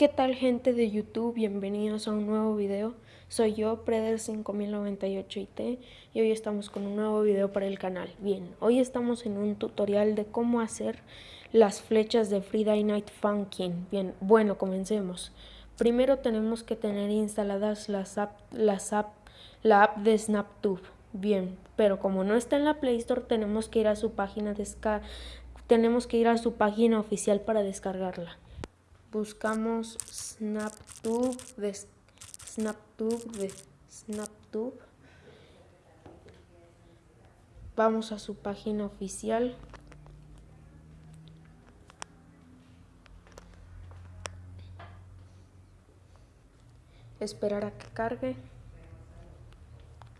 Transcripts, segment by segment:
¿Qué tal gente de YouTube? Bienvenidos a un nuevo video. Soy yo, Preder5098IT y hoy estamos con un nuevo video para el canal. Bien, hoy estamos en un tutorial de cómo hacer las flechas de Friday Night Funkin'. Bien, bueno, comencemos. Primero tenemos que tener instaladas las app, las app, la app de SnapTube. Bien, pero como no está en la Play Store tenemos que ir a su página tenemos que ir a su página oficial para descargarla buscamos SnapTube de SnapTube de SnapTube. Vamos a su página oficial. Esperar a que cargue.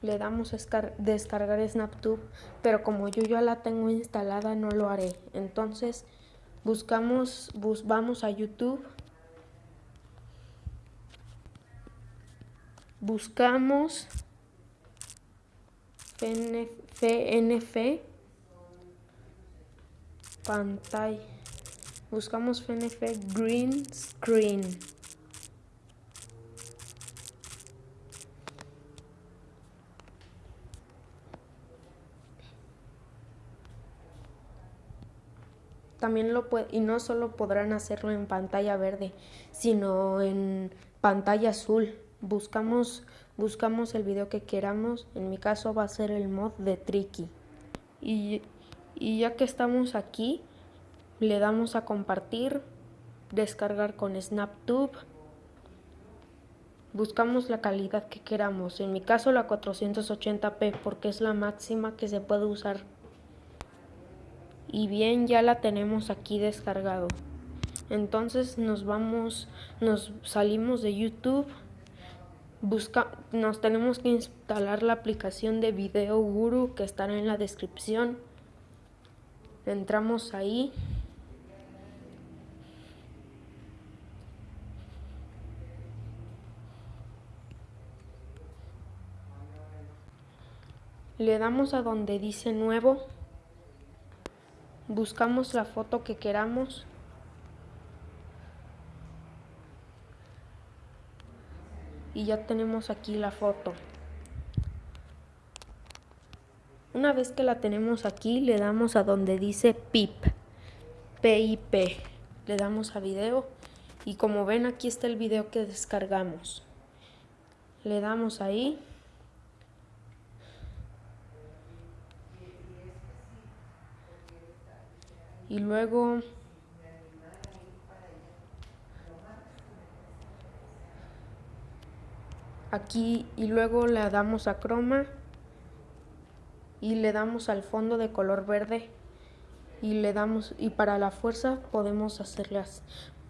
Le damos a descargar SnapTube, pero como yo ya la tengo instalada no lo haré. Entonces buscamos, vamos a YouTube, buscamos FNF, pantalla, buscamos FNF Green Screen. También lo puede, y no solo podrán hacerlo en pantalla verde, sino en pantalla azul. Buscamos, buscamos el video que queramos, en mi caso va a ser el mod de Tricky. Y, y ya que estamos aquí, le damos a compartir, descargar con SnapTube. Buscamos la calidad que queramos, en mi caso la 480p porque es la máxima que se puede usar y bien ya la tenemos aquí descargado. Entonces nos vamos nos salimos de youtube busca nos tenemos que instalar la aplicación de video guru que estará en la descripción. Entramos ahí. Le damos a donde dice nuevo buscamos la foto que queramos. Y ya tenemos aquí la foto. Una vez que la tenemos aquí le damos a donde dice PIP PIP le damos a video. Y como ven aquí está el video que descargamos. Le damos ahí y luego aquí y luego le damos a croma y le damos al fondo de color verde y le damos y para la fuerza podemos hacerlas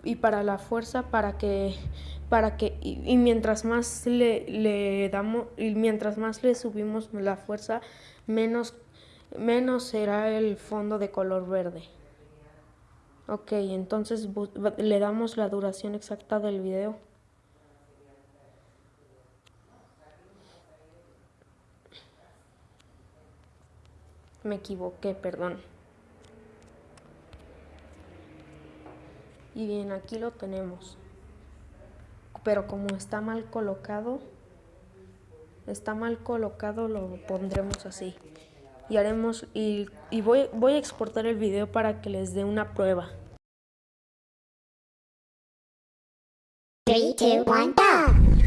y para la fuerza para que para que y, mientras más le, le, damos y mientras más le subimos la fuerza menos menos será el fondo de color verde Ok, entonces le damos la duración exacta del video. Me equivoqué, perdón. Y bien, aquí lo tenemos. Pero como está mal colocado, está mal colocado, lo pondremos así. Y haremos, y, y voy, voy a exportar el video para que les dé una prueba. Three, two, one, go!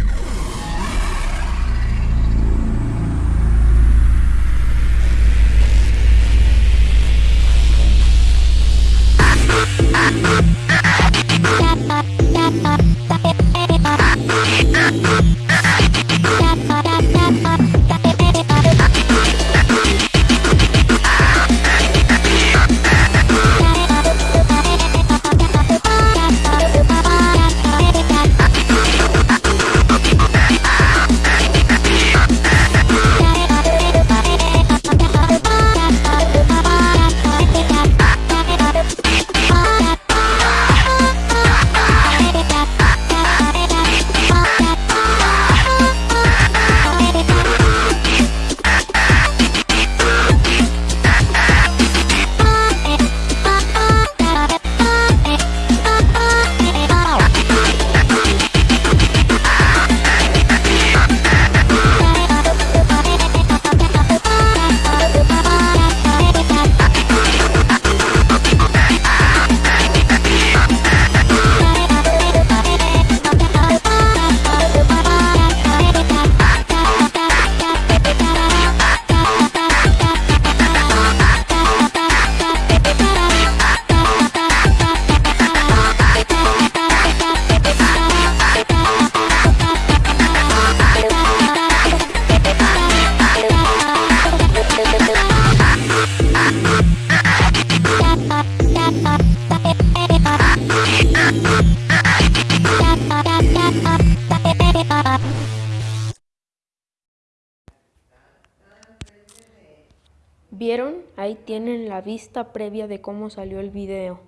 ¿Vieron? Ahí tienen la vista previa de cómo salió el video.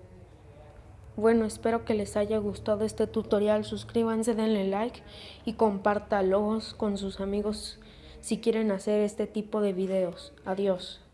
Bueno, espero que les haya gustado este tutorial. Suscríbanse, denle like y compártalos con sus amigos si quieren hacer este tipo de videos. Adiós.